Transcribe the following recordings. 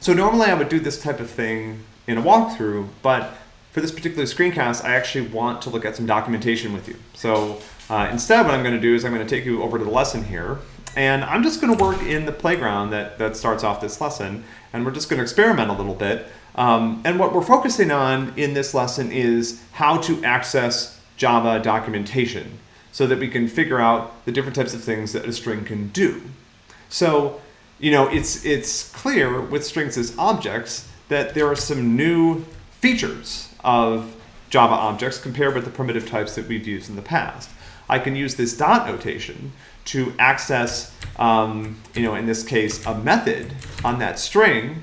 So normally I would do this type of thing in a walkthrough, but for this particular screencast, I actually want to look at some documentation with you. So uh, instead, what I'm going to do is I'm going to take you over to the lesson here, and I'm just going to work in the playground that, that starts off this lesson, and we're just going to experiment a little bit. Um, and what we're focusing on in this lesson is how to access Java documentation so that we can figure out the different types of things that a string can do. So, you know, it's, it's clear with strings as objects that there are some new features of Java objects compared with the primitive types that we've used in the past. I can use this dot notation to access, um, you know, in this case, a method on that string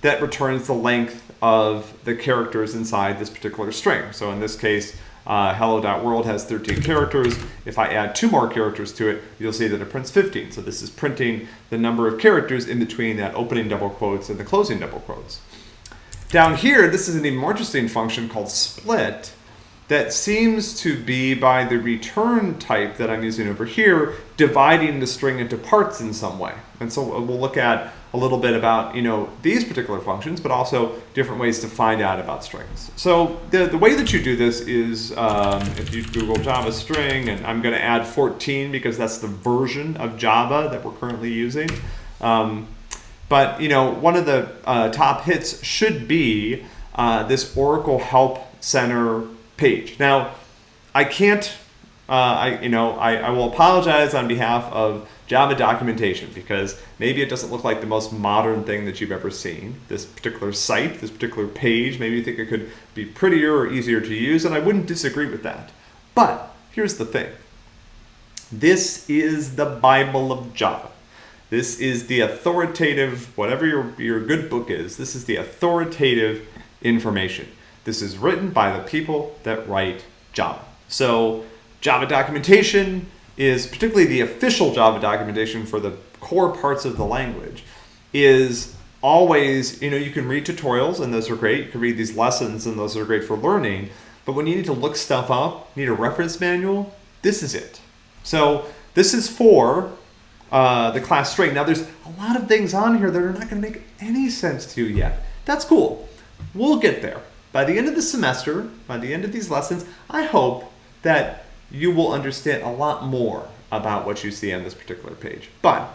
that returns the length of the characters inside this particular string. So in this case, uh, hello.world has 13 characters. If I add two more characters to it, you'll see that it prints 15. So this is printing the number of characters in between that opening double quotes and the closing double quotes. Down here, this is an even more interesting function called split that seems to be by the return type that I'm using over here, dividing the string into parts in some way. And so we'll look at a little bit about you know these particular functions, but also different ways to find out about strings. So the, the way that you do this is um, if you Google Java string, and I'm going to add 14 because that's the version of Java that we're currently using. Um, but you know, one of the uh, top hits should be uh, this Oracle Help Center page. Now, I can't, uh, I you know, I, I will apologize on behalf of Java documentation because maybe it doesn't look like the most modern thing that you've ever seen. This particular site, this particular page, maybe you think it could be prettier or easier to use, and I wouldn't disagree with that. But here's the thing. This is the Bible of Java. This is the authoritative, whatever your, your good book is, this is the authoritative information. This is written by the people that write Java. So Java documentation is, particularly the official Java documentation for the core parts of the language, is always, you know, you can read tutorials and those are great. You can read these lessons and those are great for learning. But when you need to look stuff up, need a reference manual, this is it. So this is for uh, the class string. Now there's a lot of things on here that are not going to make any sense to you yet. That's cool. We'll get there. By the end of the semester, by the end of these lessons, I hope that you will understand a lot more about what you see on this particular page. But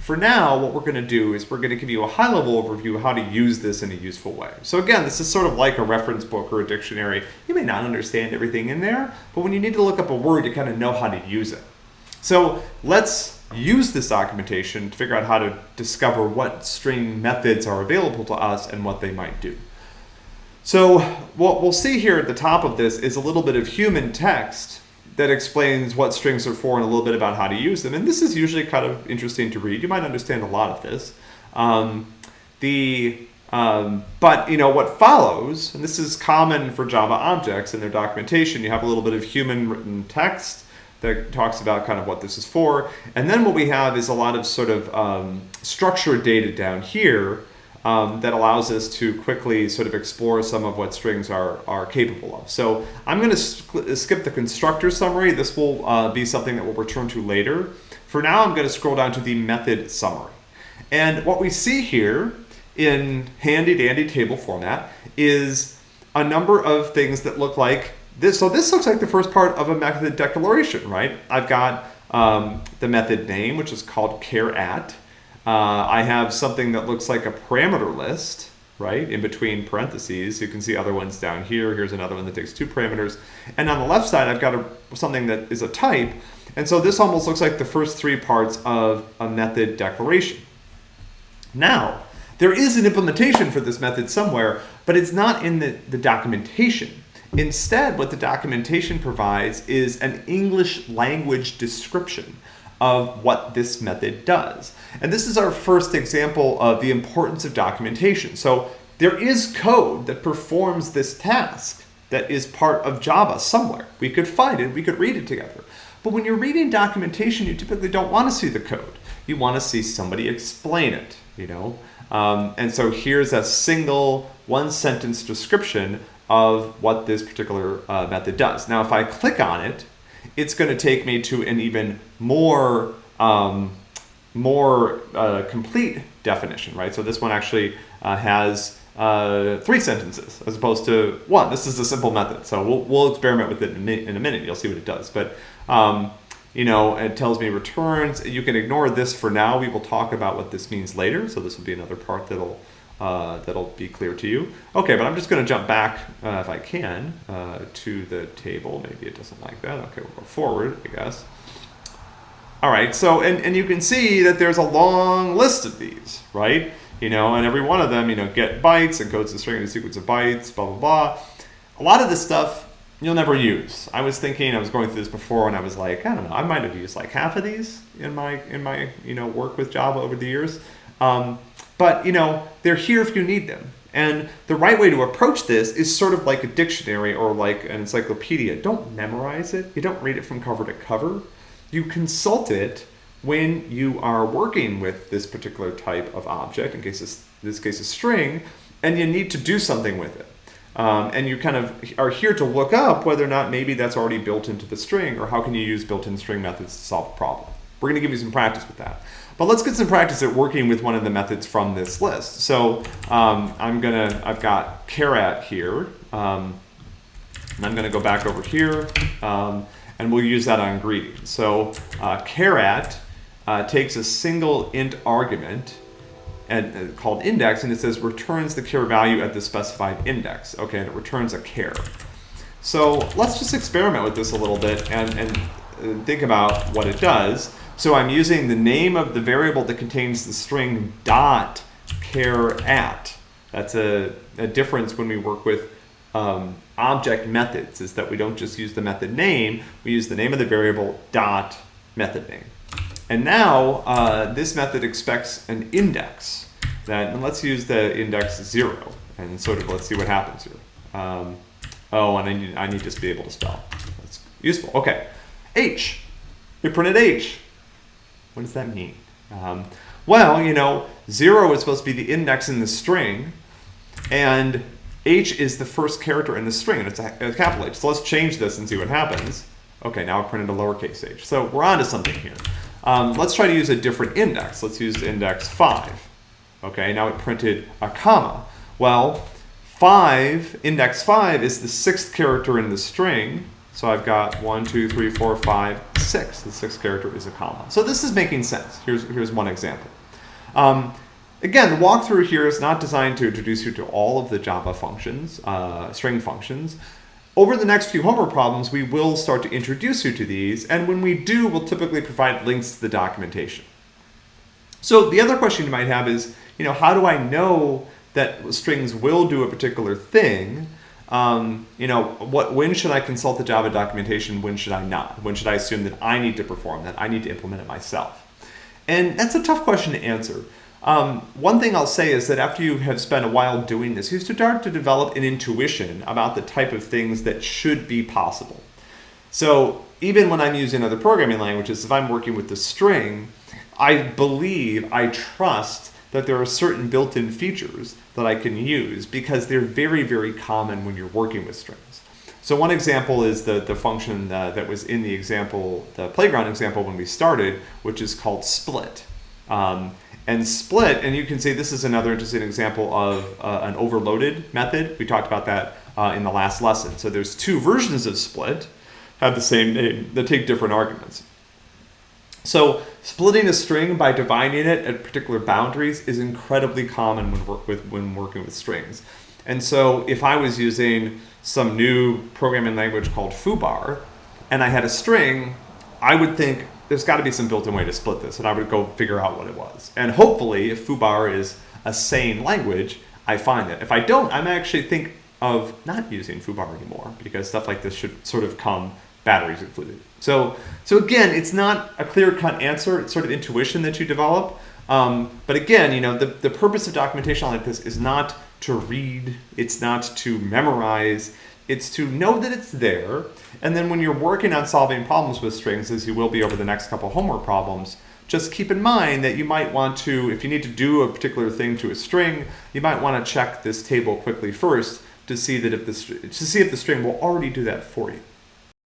for now, what we're going to do is we're going to give you a high-level overview of how to use this in a useful way. So again, this is sort of like a reference book or a dictionary. You may not understand everything in there, but when you need to look up a word, you kind of know how to use it. So let's use this documentation to figure out how to discover what string methods are available to us and what they might do. So what we'll see here at the top of this is a little bit of human text that explains what strings are for and a little bit about how to use them. And this is usually kind of interesting to read. You might understand a lot of this. Um, the um, but you know what follows, and this is common for Java objects in their documentation. You have a little bit of human written text that talks about kind of what this is for. And then what we have is a lot of sort of um, structured data down here um, that allows us to quickly sort of explore some of what strings are, are capable of. So I'm going to skip the constructor summary. This will uh, be something that we'll return to later. For now, I'm going to scroll down to the method summary. And what we see here in handy dandy table format is a number of things that look like this, so this looks like the first part of a method declaration, right? I've got um, the method name, which is called charAt. Uh, I have something that looks like a parameter list, right, in between parentheses. You can see other ones down here. Here's another one that takes two parameters. And on the left side, I've got a, something that is a type. And so this almost looks like the first three parts of a method declaration. Now, there is an implementation for this method somewhere, but it's not in the, the documentation. Instead, what the documentation provides is an English language description of what this method does. And this is our first example of the importance of documentation. So there is code that performs this task that is part of Java somewhere. We could find it, we could read it together. But when you're reading documentation, you typically don't want to see the code. You want to see somebody explain it, you know? Um, and so here's a single one sentence description of what this particular uh, method does. Now, if I click on it, it's going to take me to an even more, um, more uh, complete definition, right? So this one actually uh, has uh, three sentences as opposed to one. This is a simple method. So we'll, we'll experiment with it in a, minute, in a minute. You'll see what it does. But, um, you know, it tells me returns. You can ignore this for now. We will talk about what this means later. So this will be another part that'll, uh, that'll be clear to you. Okay, but I'm just going to jump back, uh, if I can, uh, to the table. Maybe it doesn't like that. Okay, we'll go forward, I guess. All right, so, and, and you can see that there's a long list of these, right? You know, and every one of them, you know, get bytes, encodes the string in a sequence of bytes, blah, blah, blah. A lot of this stuff you'll never use. I was thinking, I was going through this before and I was like, I don't know, I might have used like half of these in my, in my, you know, work with Java over the years. Um, but, you know, they're here if you need them. And the right way to approach this is sort of like a dictionary or like an encyclopedia. Don't memorize it. You don't read it from cover to cover you consult it when you are working with this particular type of object, in case this, this case a string, and you need to do something with it. Um, and you kind of are here to look up whether or not maybe that's already built into the string or how can you use built-in string methods to solve a problem. We're going to give you some practice with that. But let's get some practice at working with one of the methods from this list. So um, I'm gonna, I've got charAt here, um, and I'm gonna go back over here. Um, and we'll use that on greeting. So uh, charAt uh, takes a single int argument and uh, called index, and it says returns the char value at the specified index. Okay, and it returns a char. So let's just experiment with this a little bit and, and uh, think about what it does. So I'm using the name of the variable that contains the string dot charAt. That's a, a difference when we work with um, object methods is that we don't just use the method name, we use the name of the variable dot method name. And now uh, this method expects an index. That, and let's use the index zero and sort of let's see what happens here. Um, oh, and I need, I need to be able to spell. That's useful. Okay. H. We printed H. What does that mean? Um, well, you know, zero is supposed to be the index in the string, and H is the first character in the string, and it's a, a, capital H. So let's change this and see what happens. Okay, now I printed a lowercase h. So we're on to something here. Um, let's try to use a different index. Let's use index 5. Okay, now it printed a comma. Well, 5, index 5 is the sixth character in the string. So I've got 1, 2, 3, 4, 5, 6. The sixth character is a comma. So this is making sense. Here's, here's one example. Um, Again, the walkthrough here is not designed to introduce you to all of the Java functions, uh, string functions. Over the next few homework problems, we will start to introduce you to these, and when we do, we'll typically provide links to the documentation. So the other question you might have is, you know, how do I know that strings will do a particular thing? Um, you know, what, when should I consult the Java documentation? When should I not? When should I assume that I need to perform that? I need to implement it myself. And that's a tough question to answer. Um, one thing I'll say is that after you have spent a while doing this, you start to develop an intuition about the type of things that should be possible. So even when I'm using other programming languages, if I'm working with the string, I believe, I trust that there are certain built-in features that I can use because they're very, very common when you're working with strings. So one example is the, the function uh, that was in the example, the playground example when we started, which is called split. Um, and split, and you can see this is another interesting example of uh, an overloaded method. We talked about that uh, in the last lesson. So there's two versions of split, have the same name, that take different arguments. So splitting a string by dividing it at particular boundaries is incredibly common when, work with, when working with strings. And so if I was using some new programming language called foobar, and I had a string, I would think, there's got to be some built-in way to split this, and I would go figure out what it was. And hopefully, if foobar is a sane language, I find it. If I don't, I'm actually think of not using foobar anymore because stuff like this should sort of come batteries included. So, so again, it's not a clear-cut answer. It's sort of intuition that you develop. Um, but again, you know, the, the purpose of documentation like this is not to read. It's not to memorize. It's to know that it's there, and then when you're working on solving problems with strings, as you will be over the next couple homework problems, just keep in mind that you might want to, if you need to do a particular thing to a string, you might want to check this table quickly first to see that if the to see if the string will already do that for you.